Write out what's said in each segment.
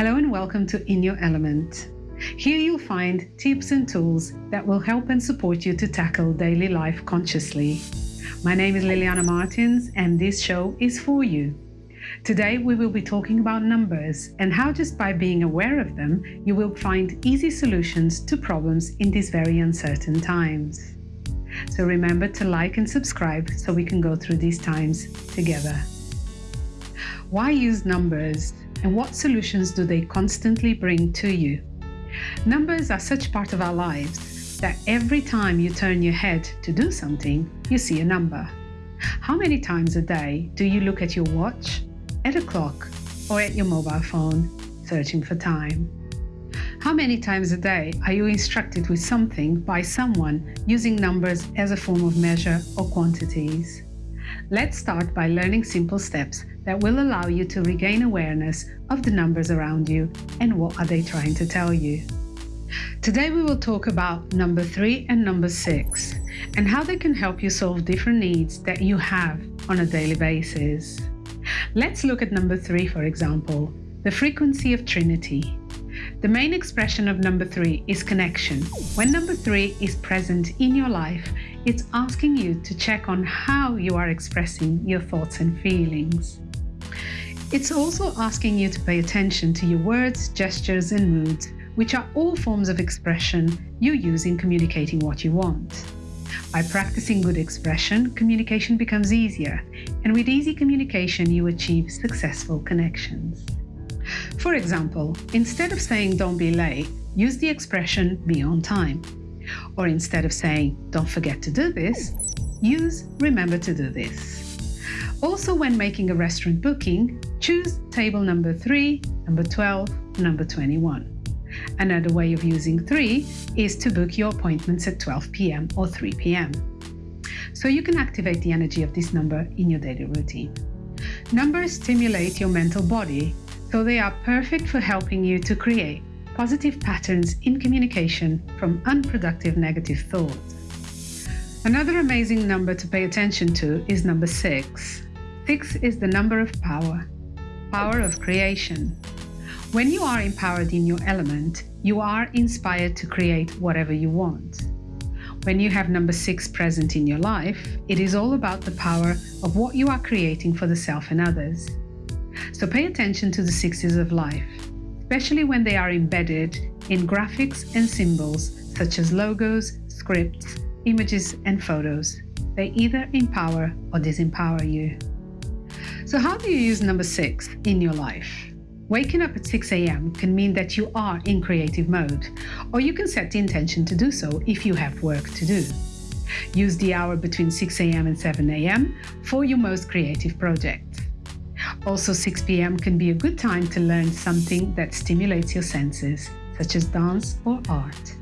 Hello and welcome to In Your Element. Here you'll find tips and tools that will help and support you to tackle daily life consciously. My name is Liliana Martins and this show is for you. Today we will be talking about numbers and how just by being aware of them you will find easy solutions to problems in these very uncertain times. So remember to like and subscribe so we can go through these times together. Why use numbers? And what solutions do they constantly bring to you? Numbers are such part of our lives that every time you turn your head to do something, you see a number. How many times a day do you look at your watch, at a clock, or at your mobile phone, searching for time? How many times a day are you instructed with something by someone using numbers as a form of measure or quantities? Let's start by learning simple steps that will allow you to regain awareness of the numbers around you and what are they trying to tell you. Today we will talk about number 3 and number 6 and how they can help you solve different needs that you have on a daily basis. Let's look at number 3 for example, the frequency of Trinity. The main expression of number 3 is connection. When number 3 is present in your life, it's asking you to check on how you are expressing your thoughts and feelings. It's also asking you to pay attention to your words, gestures and moods, which are all forms of expression you use in communicating what you want. By practicing good expression, communication becomes easier, and with easy communication you achieve successful connections. For example, instead of saying don't be late, use the expression be on time. Or instead of saying don't forget to do this, use remember to do this. Also when making a restaurant booking, choose table number 3, number 12, number 21. Another way of using 3 is to book your appointments at 12 pm or 3 pm. So you can activate the energy of this number in your daily routine. Numbers stimulate your mental body, so they are perfect for helping you to create positive patterns in communication from unproductive negative thoughts. Another amazing number to pay attention to is number 6. Six is the number of power, power of creation. When you are empowered in your element, you are inspired to create whatever you want. When you have number six present in your life, it is all about the power of what you are creating for the self and others. So pay attention to the sixes of life, especially when they are embedded in graphics and symbols such as logos, scripts, images and photos. They either empower or disempower you. So how do you use number six in your life? Waking up at 6 a.m. can mean that you are in creative mode, or you can set the intention to do so if you have work to do. Use the hour between 6 a.m. and 7 a.m. for your most creative project. Also 6 p.m. can be a good time to learn something that stimulates your senses, such as dance or art.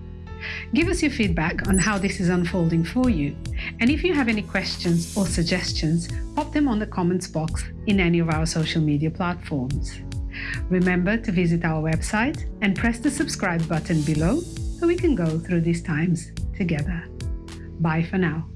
Give us your feedback on how this is unfolding for you. And if you have any questions or suggestions, pop them on the comments box in any of our social media platforms. Remember to visit our website and press the subscribe button below so we can go through these times together. Bye for now.